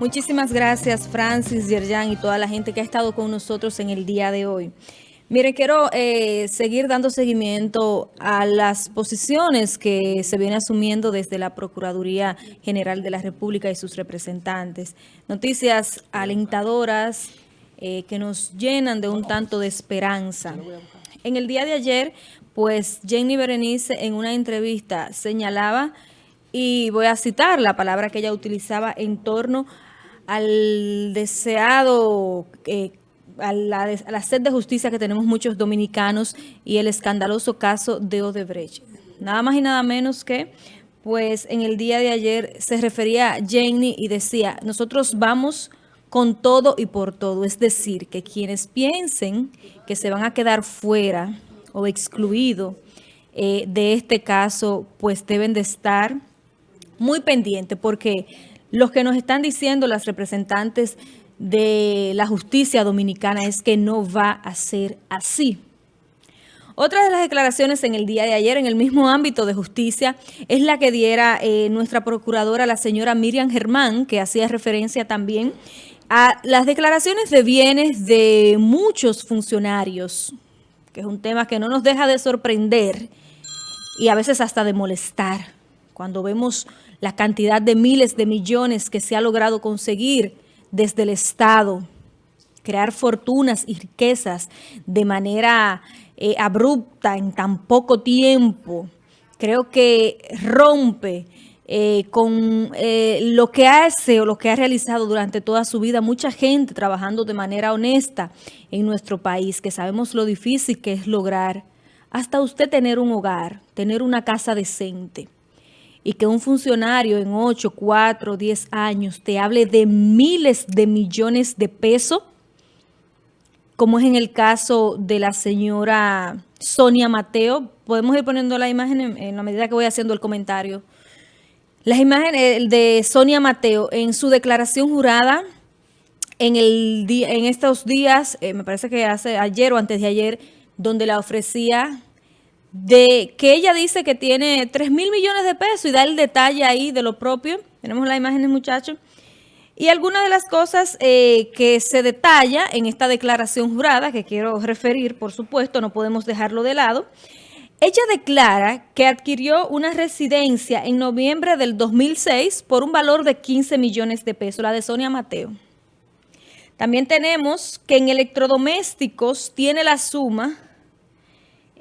Muchísimas gracias Francis, Yerjan y toda la gente que ha estado con nosotros en el día de hoy. Mire, quiero eh, seguir dando seguimiento a las posiciones que se viene asumiendo desde la Procuraduría General de la República y sus representantes. Noticias alentadoras eh, que nos llenan de un tanto de esperanza. En el día de ayer, pues Jenny Berenice en una entrevista señalaba, y voy a citar la palabra que ella utilizaba en torno a al deseado, eh, a, la, sed de justicia que tenemos muchos dominicanos y el escandaloso caso de Odebrecht. Nada más y nada menos que, pues en el día de ayer se refería a Jenny y decía, nosotros vamos con todo y por todo. Es decir, que quienes piensen que se van a quedar fuera o excluidos eh, de este caso, pues deben de estar muy pendientes porque los que nos están diciendo las representantes de la justicia dominicana es que no va a ser así. Otra de las declaraciones en el día de ayer en el mismo ámbito de justicia es la que diera eh, nuestra procuradora, la señora Miriam Germán, que hacía referencia también a las declaraciones de bienes de muchos funcionarios, que es un tema que no nos deja de sorprender y a veces hasta de molestar cuando vemos la cantidad de miles de millones que se ha logrado conseguir desde el Estado, crear fortunas y riquezas de manera eh, abrupta en tan poco tiempo, creo que rompe eh, con eh, lo que hace o lo que ha realizado durante toda su vida mucha gente trabajando de manera honesta en nuestro país, que sabemos lo difícil que es lograr hasta usted tener un hogar, tener una casa decente y que un funcionario en 8, 4, 10 años te hable de miles de millones de pesos, como es en el caso de la señora Sonia Mateo. Podemos ir poniendo la imagen en, la medida que voy haciendo el comentario. Las imágenes de Sonia Mateo en su declaración jurada en, el en estos días, eh, me parece que hace ayer o antes de ayer, donde la ofrecía de que ella dice que tiene 3 mil millones de pesos y da el detalle ahí de lo propio. Tenemos las imágenes, muchachos. Y algunas de las cosas eh, que se detalla en esta declaración jurada, que quiero referir, por supuesto, no podemos dejarlo de lado. Ella declara que adquirió una residencia en noviembre del 2006 por un valor de 15 millones de pesos, la de Sonia Mateo. También tenemos que en electrodomésticos tiene la suma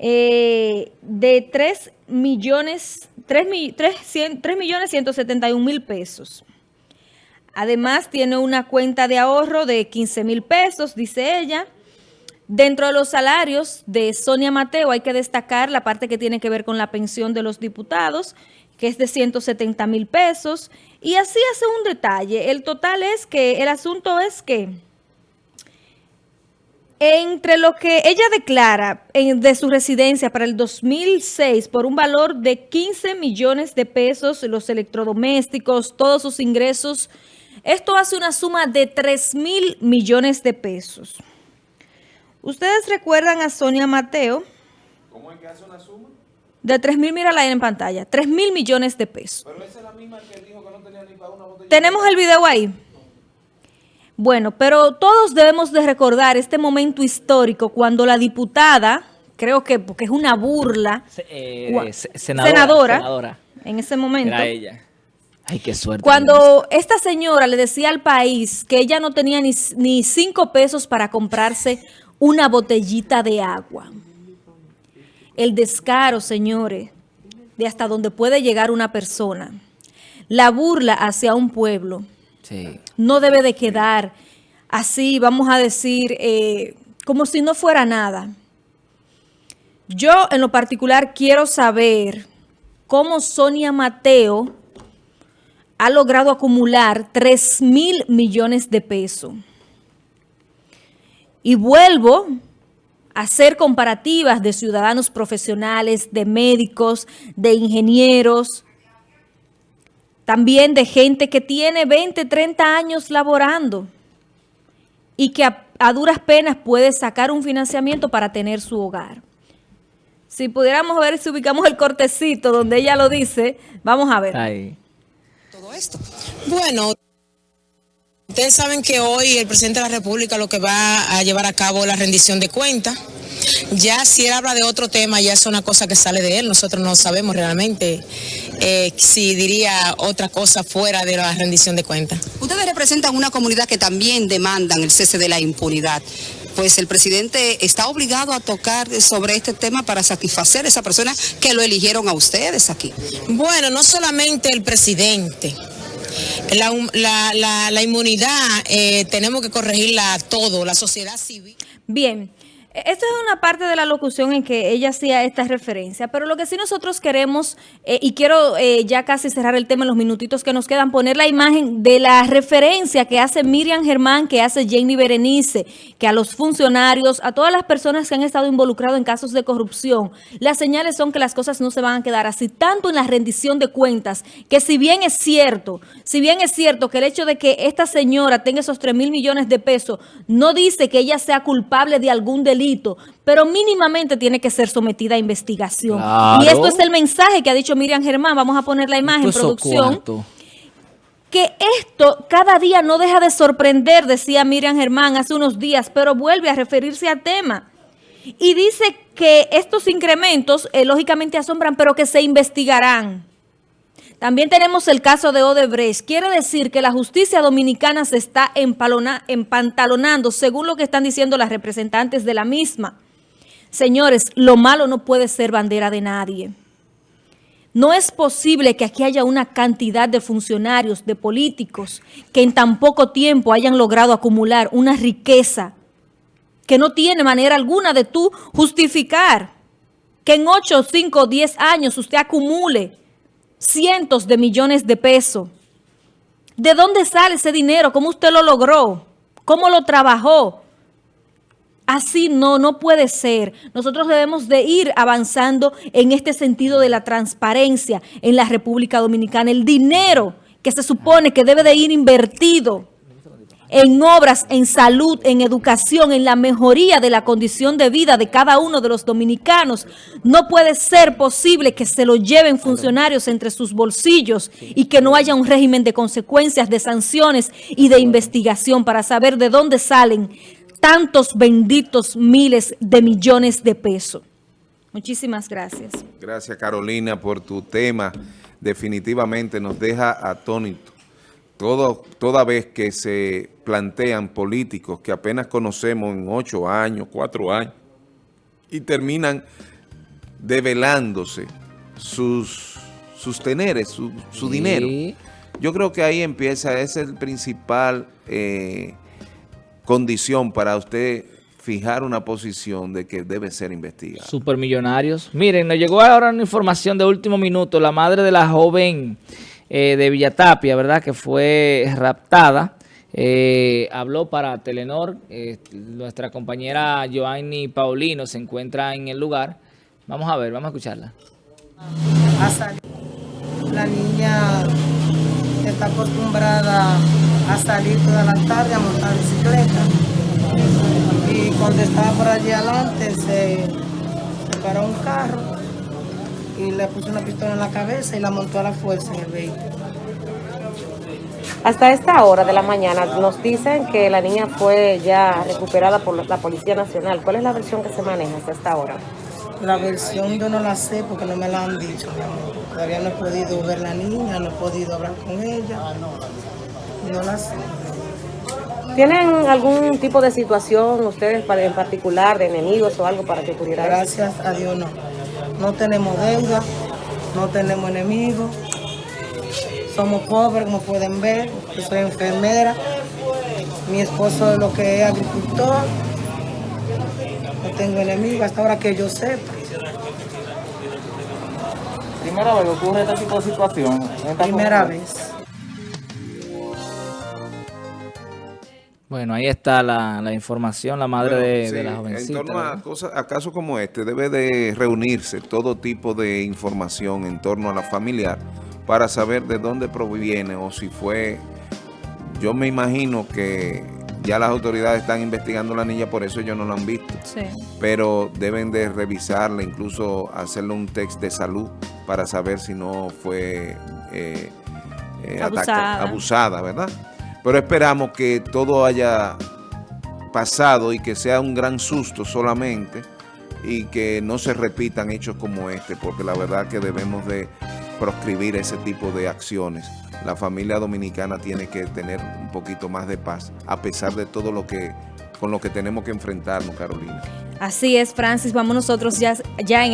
eh, de 3 millones, 3, 3, millones 171 mil pesos. Además, tiene una cuenta de ahorro de 15 mil pesos, dice ella. Dentro de los salarios de Sonia Mateo hay que destacar la parte que tiene que ver con la pensión de los diputados, que es de 170 mil pesos. Y así hace un detalle. El total es que, el asunto es que entre lo que ella declara de su residencia para el 2006 por un valor de 15 millones de pesos, los electrodomésticos, todos sus ingresos, esto hace una suma de 3 mil millones de pesos. ¿Ustedes recuerdan a Sonia Mateo? ¿Cómo es que hace una suma? De 3 mil, mira ahí en pantalla, 3 mil millones de pesos. Pero esa es la misma que dijo que no tenía ni para una botella. Tenemos el video ahí. Bueno, pero todos debemos de recordar este momento histórico cuando la diputada, creo que porque es una burla, eh, senadora, en ese momento. Era ella. Ay, qué suerte. Cuando esta señora le decía al país que ella no tenía ni, ni cinco pesos para comprarse una botellita de agua. El descaro, señores, de hasta donde puede llegar una persona. La burla hacia un pueblo no debe de quedar así, vamos a decir, eh, como si no fuera nada. Yo en lo particular quiero saber cómo Sonia Mateo ha logrado acumular 3 mil millones de pesos. Y vuelvo a hacer comparativas de ciudadanos profesionales, de médicos, de ingenieros, también de gente que tiene 20, 30 años laborando y que a, duras penas puede sacar un financiamiento para tener su hogar. Si pudiéramos ver si ubicamos el cortecito donde ella lo dice, vamos a ver. Todo esto. Bueno... Ustedes saben que hoy el presidente de la República lo que va a llevar a cabo la rendición de cuentas. Ya si él habla de otro tema, ya es una cosa que sale de él. Nosotros no sabemos realmente eh, si diría otra cosa fuera de la rendición de cuentas. Ustedes representan una comunidad que también demandan el cese de la impunidad. Pues el presidente está obligado a tocar sobre este tema para satisfacer a esa persona que lo eligieron a ustedes aquí. Bueno, no solamente el presidente. La, la, la, la inmunidad eh, tenemos que corregirla a todo, la sociedad civil. Bien. Esta es una parte de la locución en que ella hacía esta referencia, pero lo que sí nosotros queremos, eh, y quiero eh, ya casi cerrar el tema en los minutitos que nos quedan, poner la imagen de la referencia que hace Miriam Germán, que hace Jenny Berenice, que a los funcionarios, a todas las personas que han estado involucrados en casos de corrupción, las señales son que las cosas no se van a quedar así, tanto en la rendición de cuentas, que si bien es cierto, si bien es cierto que el hecho de que esta señora tenga esos 3 mil millones de pesos, no dice que ella sea culpable de algún delito, pero mínimamente tiene que ser sometida a investigación. Y esto es el mensaje que ha dicho Miriam Germán, vamos a poner la imagen, en producción. Que esto cada día no deja de sorprender, decía Miriam Germán hace unos días, pero vuelve a referirse al tema. Y dice que estos incrementos eh, lógicamente asombran, pero que se investigarán. También tenemos el caso de Odebrecht. Quiere decir que la justicia dominicana se está empantalonando, según lo que están diciendo las representantes de la misma. Señores, lo malo no puede ser bandera de nadie. No es posible que aquí haya una cantidad de funcionarios, de políticos, que en tan poco tiempo hayan logrado acumular una riqueza que no tiene manera alguna de tú justificar. Que en 8, 5, 10 años usted acumule cientos de millones de pesos. ¿De dónde sale ese dinero? ¿Cómo usted lo logró? ¿Cómo lo trabajó? Así no, no puede ser. Nosotros debemos de ir avanzando en este sentido de la transparencia en la República Dominicana. El dinero que se supone que debe de ir invertido en obras, en salud, en educación, en la mejoría de la condición de vida de cada uno de los dominicanos. No puede ser posible que se lo lleven funcionarios entre sus bolsillos y que no haya un régimen de consecuencias, de sanciones y de investigación para saber de dónde salen tantos benditos miles de millones de pesos. Muchísimas gracias. Gracias, Carolina, por tu tema. Definitivamente nos deja atónitos todo, toda vez que se plantean políticos que apenas conocemos en ocho años, cuatro años, y terminan develándose sus, sus teneres, su, dinero. Yo creo que ahí empieza, esa es el principal eh, condición para usted fijar una posición de que debe ser investigado. Supermillonarios. Miren, nos llegó ahora una información de último minuto. La madre de la joven eh, de Villatapia, ¿verdad? Que fue raptada. Eh, habló para Telenor. Eh, nuestra compañera Joanny Paulino se encuentra en el lugar. Vamos a ver, vamos a escucharla. La niña está acostumbrada a salir toda la tarde a montar bicicleta. Y cuando estaba por allí adelante se, se un carro y le puso una pistola en la cabeza y la montó a la fuerza en el vehículo. Hasta esta hora de la mañana nos dicen que la niña fue ya recuperada por la Policía Nacional. ¿Cuál es la versión que se maneja hasta esta hora? La versión yo no la sé porque no me la han dicho. Todavía no he podido ver la niña, no he podido hablar con ella. No la sé. ¿Tienen algún tipo de situación ustedes en particular de enemigos o algo para que pudiera? Gracias a Dios no no tenemos deuda, no tenemos enemigos, somos pobres como pueden ver, yo soy enfermera, mi esposo es lo que es agricultor, no tengo enemigos hasta ahora que yo sepa. ¿Primera vez ocurre este tipo de situación? Primera vez. Bueno, ahí está la, información, la madre de, la jovencita. En torno a, cosas, a casos como este, debe de reunirse todo tipo de información en torno a la familiar para saber de dónde proviene o si fue... Yo me imagino que ya las autoridades están investigando a la niña, por eso ellos no la han visto. Sí. Pero deben de revisarla, incluso hacerle un test de salud para saber si no fue eh, eh, abusada, ¿verdad? Pero esperamos que todo haya pasado y que sea un gran susto solamente y que no se repitan hechos como este, porque la verdad que debemos de proscribir ese tipo de acciones. La familia dominicana tiene que tener un poquito más de paz, a pesar de todo lo que con lo que tenemos que enfrentarnos, Carolina. Así es, Francis. Vamos nosotros ya, ya en